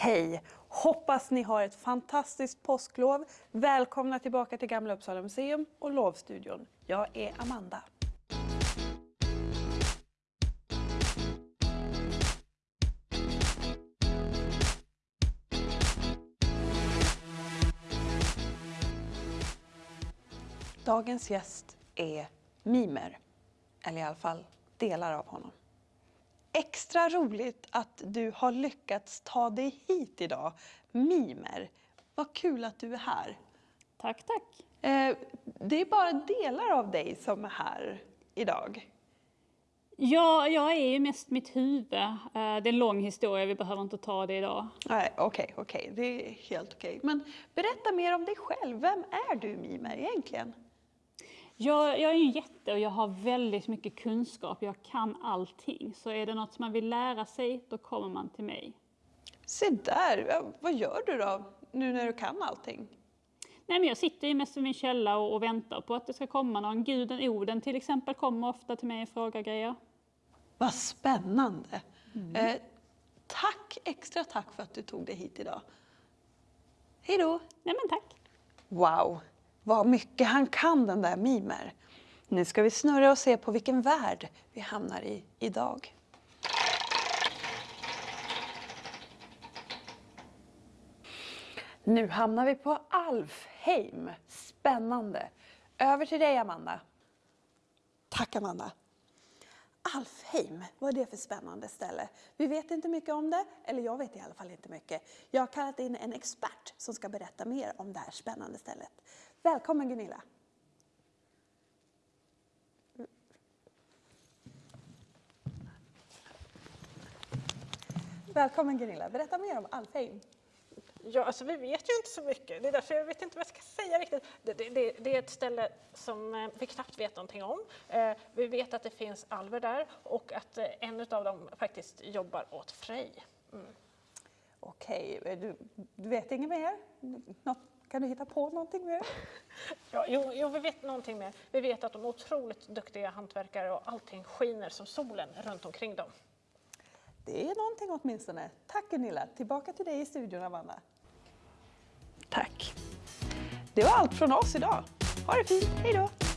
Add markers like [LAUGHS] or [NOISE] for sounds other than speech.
Hej! Hoppas ni har ett fantastiskt påsklov. Välkomna tillbaka till Gamla Uppsala museum och Lovstudion. Jag är Amanda. Dagens gäst är mimer, eller i alla fall delar av honom. Extra roligt att du har lyckats ta dig hit idag. Mimer, vad kul att du är här. Tack, tack. Eh, det är bara delar av dig som är här idag. Ja, jag är ju mest mitt huvud. Eh, det är en lång historia, vi behöver inte ta det idag. Nej, okej, okej, det är helt okej. Men berätta mer om dig själv. Vem är du Mimer egentligen? Jag, jag är en jätte och jag har väldigt mycket kunskap. Jag kan allting. Så är det något som man vill lära sig, då kommer man till mig. Se där, vad gör du då nu när du kan allting? Nej, men jag sitter ju mest i min källa och, och väntar på att det ska komma någon. Guden Oden till exempel kommer ofta till mig och frågar grejer. Vad spännande! Eh, tack, extra tack för att du tog dig hit idag. Hej då! Nej men tack. Wow, vad mycket han kan den där Mimer. Nu ska vi snurra och se på vilken värld vi hamnar i idag. Nu hamnar vi på Alfheim. Spännande. Över till dig Amanda. Tack Amanda. Alfheim, vad är det för spännande ställe? Vi vet inte mycket om det, eller jag vet i alla fall inte mycket. Jag har kallat in en expert som ska berätta mer om det här spännande stället. Välkommen Gunilla! Välkommen Gunilla, berätta mer om Alfheim. Ja, alltså vi vet ju inte så mycket. Det är därför jag vet inte vad jag ska säga riktigt. Det, det, det, det är ett ställe som eh, vi knappt vet någonting om. Eh, vi vet att det finns alver där och att eh, en av dem faktiskt jobbar åt Frej. Mm. Okej, du, du vet inget mer? Något, kan du hitta på någonting mer? [LAUGHS] Ja, jo, jo, vi vet någonting mer. Vi vet att de är otroligt duktiga hantverkare och allting skiner som solen runt omkring dem. Det är någonting åtminstone. Tack Gunilla. Tillbaka till dig i studion Amanda. Tack. Det var allt från oss idag. Ha det fint. Hej då!